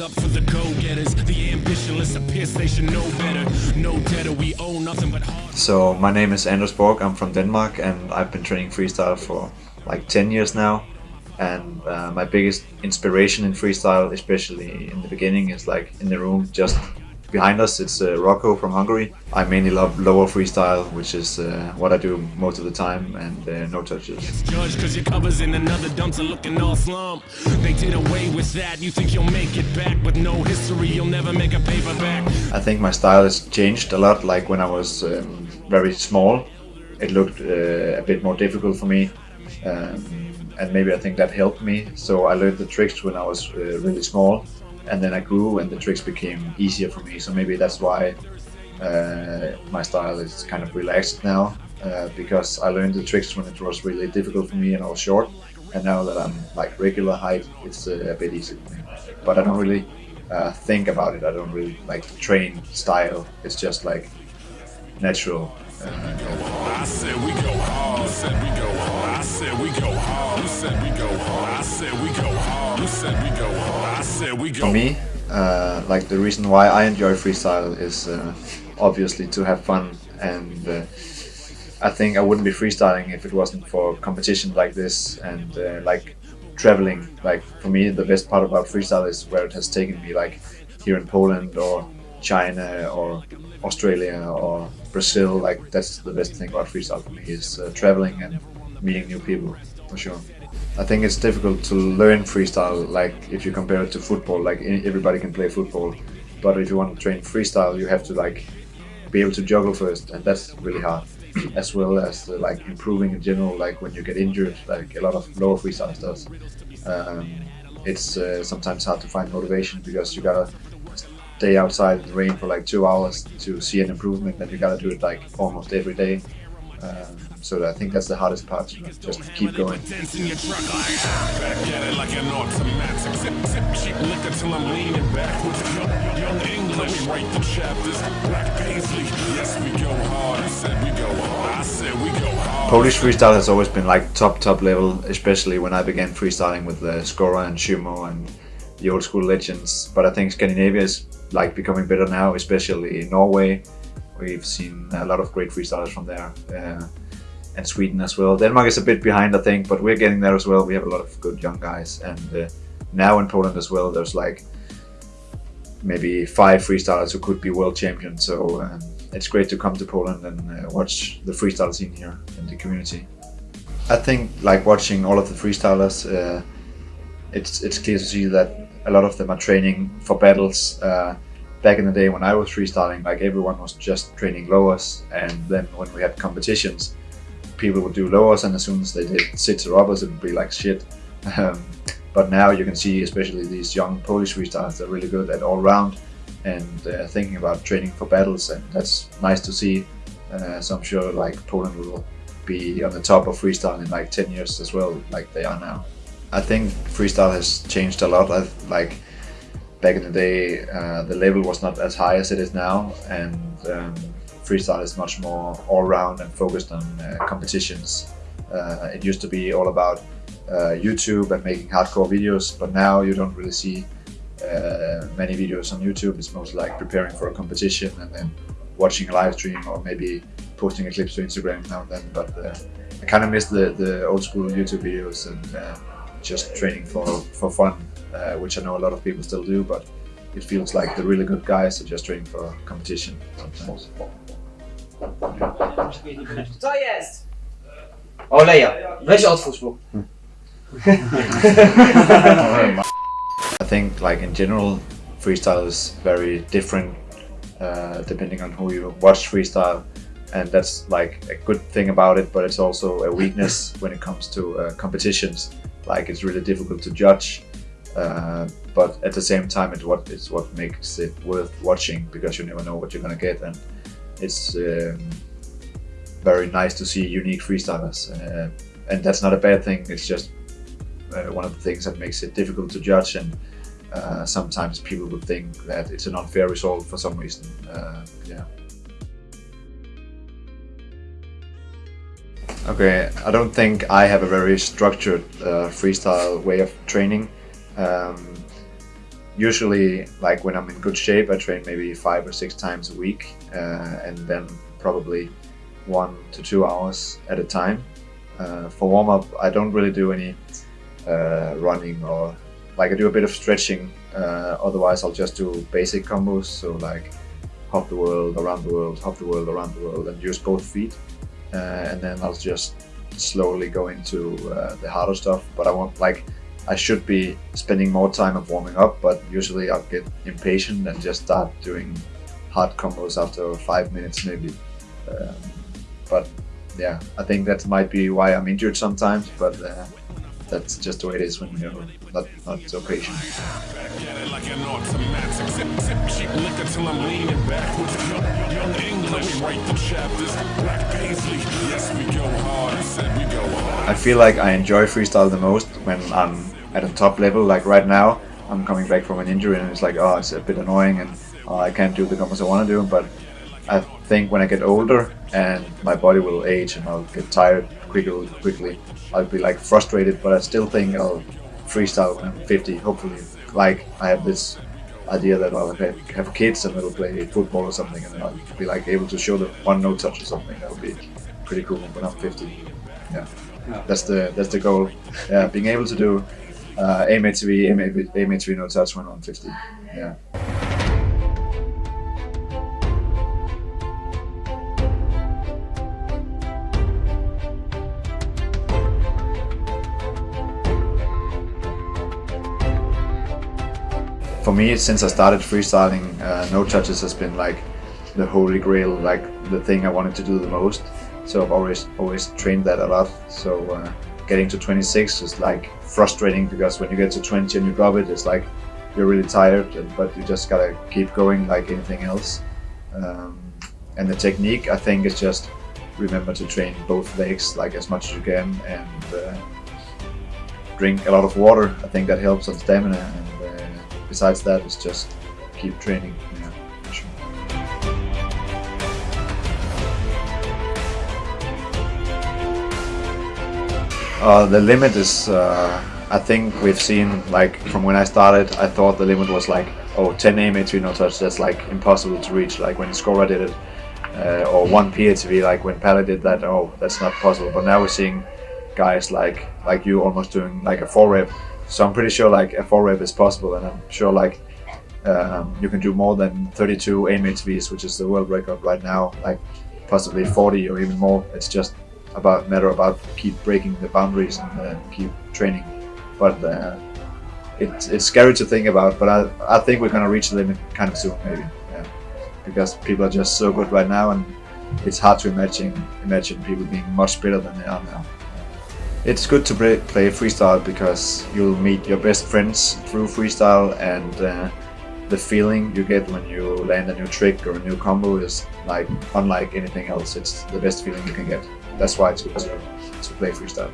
Up for the go-getters, the ambitionless appear they should know better. No debtor, we owe nothing but hard. So my name is Anders Borg, I'm from Denmark and I've been training freestyle for like 10 years now. And uh, my biggest inspiration in freestyle, especially in the beginning, is like in the room just behind us. It's uh, Rocco from Hungary. I mainly love lower freestyle, which is uh, what I do most of the time, and uh, no touches. Cause your covers in another dumpster looking all slump. They did away with that. You think you'll make it back, but no history, you'll never make a paperback. I think my style has changed a lot. Like when I was um, very small, it looked uh, a bit more difficult for me. Um, and maybe I think that helped me. So I learned the tricks when I was uh, really small, and then I grew, and the tricks became easier for me. So maybe that's why uh, my style is kind of relaxed now, uh, because I learned the tricks when it was really difficult for me and I was short, and now that I'm like regular height, it's uh, a bit easier for me. But I don't really uh, think about it. I don't really like train style. It's just like natural. Uh, I said we go hard. Said we go hard. I said we go hard. Said we go hard. I said we go hard. Said we go For me, uh, like the reason why I enjoy freestyle is uh, obviously to have fun, and uh, I think I wouldn't be freestyling if it wasn't for competition like this and uh, like traveling. Like for me, the best part about freestyle is where it has taken me, like here in Poland or China or Australia or Brazil. Like that's the best thing about freestyle for me is uh, traveling and meeting new people for sure. I think it's difficult to learn freestyle. Like if you compare it to football, like everybody can play football, but if you want to train freestyle, you have to like be able to juggle first, and that's really hard. As well as uh, like improving in general, like when you get injured, like a lot of lower freestyle does. Um, it's uh, sometimes hard to find motivation because you gotta stay outside in the rain for like two hours to see an improvement and you gotta do it like almost every day. Um, so I think that's the hardest part, just keep going. Polish freestyle has always been like top top level, especially when I began freestyling with uh, Skora and Szymo and the old school legends. But I think Scandinavia is like becoming better now, especially in Norway. We've seen a lot of great freestylers from there. Uh, and Sweden as well. Denmark is a bit behind, I think, but we're getting there as well. We have a lot of good young guys, and uh, now in Poland as well, there's like maybe five freestylers who could be world champions. So um, it's great to come to Poland and uh, watch the freestyle scene here in the community. I think like watching all of the freestylers, uh, it's it's clear to see that a lot of them are training for battles. Uh, back in the day when I was freestyling, like everyone was just training lowers, and then when we had competitions, people would do lowers and as soon as they did sits or uppers it would be like shit. Um, but now you can see especially these young Polish freestylers, they're really good at all round and uh, thinking about training for battles and that's nice to see. Uh, so I'm sure like Poland will be on the top of freestyle in like 10 years as well like they are now. I think freestyle has changed a lot. I've, like back in the day uh, the level was not as high as it is now and um, freestyle is much more all-round and focused on uh, competitions. Uh, it used to be all about uh, YouTube and making hardcore videos, but now you don't really see uh, many videos on YouTube. It's mostly like preparing for a competition and then watching a live stream or maybe posting a clip to Instagram now and then. But uh, I kind of miss the, the old school YouTube videos and just training for, for fun, which I know a lot of people still do, but it feels like the really good guys are just training for competition sometimes. Co jest? Oleja, weź otwórz mu. I think like in general freestyle is very different uh, depending on who you watch freestyle and that's like a good thing about it but it's also a weakness when it comes to uh, competitions like it's really difficult to judge uh, but at the same time it's what it's what makes it worth watching because you never know what you're gonna get and it's um, very nice to see unique freestylers. Uh, and that's not a bad thing, it's just uh, one of the things that makes it difficult to judge and uh, sometimes people would think that it's an unfair result for some reason. Uh, yeah. Okay, I don't think I have a very structured uh, freestyle way of training. Um, usually like when I'm in good shape, I train maybe five or six times a week, uh, and then probably one to two hours at a time. Uh, for warm up, I don't really do any uh, running or like I do a bit of stretching. Uh, otherwise, I'll just do basic combos. So like hop the world, around the world, hop the world, around the world, and use both feet. Uh, and then I'll just slowly go into uh, the harder stuff. But I want like I should be spending more time of warming up, but usually I'll get impatient and just start doing hard combos after five minutes maybe. Um, but yeah, I think that might be why I'm injured sometimes, but uh, that's just the way it is when you're not, not so patient. I feel like I enjoy freestyle the most when I'm at a top level. Like right now, I'm coming back from an injury and it's like, oh, it's a bit annoying and oh, I can't do the combos I want to do. But I think when I get older and my body will age and I'll get tired quickly, quickly, I'll be like frustrated. But I still think I'll freestyle when I'm 50. Hopefully, like I have this idea that I'll have, have kids and they'll play football or something, and I'll be like able to show them one no touch or something. That would be pretty cool when I'm 50. Yeah, that's the that's the goal. Yeah, being able to do uh, AMATV, AMATV, AMATV no touch when I'm 50. Yeah. for me, since I started freestyling, uh, no touches has been like the holy grail, like the thing I wanted to do the most. So I've always always trained that a lot. So uh, getting to 26 is like frustrating because when you get to 20 and you drop it, it's like you're really tired, but you just gotta keep going like anything else. Um, and the technique, I think, is just remember to train both legs like as much as you can and uh, drink a lot of water. I think that helps on stamina. And, uh, besides that, it's just keep training. Yeah, for Uh, the limit is, uh, I think we've seen, like, from when I started, I thought the limit was like, oh, 10 AMATV no touch, that's like impossible to reach, like when Skora did it, uh, or 1 PATV, like when Pally did that, oh, that's not possible. But now we're seeing guys like like you almost doing like a 4 rep, so I'm pretty sure like a 4 rep is possible, and I'm sure like um, you can do more than 32 AMATVs, which is the world record right now, like possibly 40 or even more. It's just about matter about keep breaking the boundaries and uh, keep training. But uh, it's it's scary to think about. But I I think we're gonna reach the limit kind of soon, maybe. Yeah, because people are just so good right now, and it's hard to imagine imagine people being much better than they are now. It's good to play, play freestyle because you'll meet your best friends through freestyle and uh, the feeling you get when you land a new trick or a new combo is like unlike anything else. It's the best feeling you can get. That's why it's good to, to play freestyle.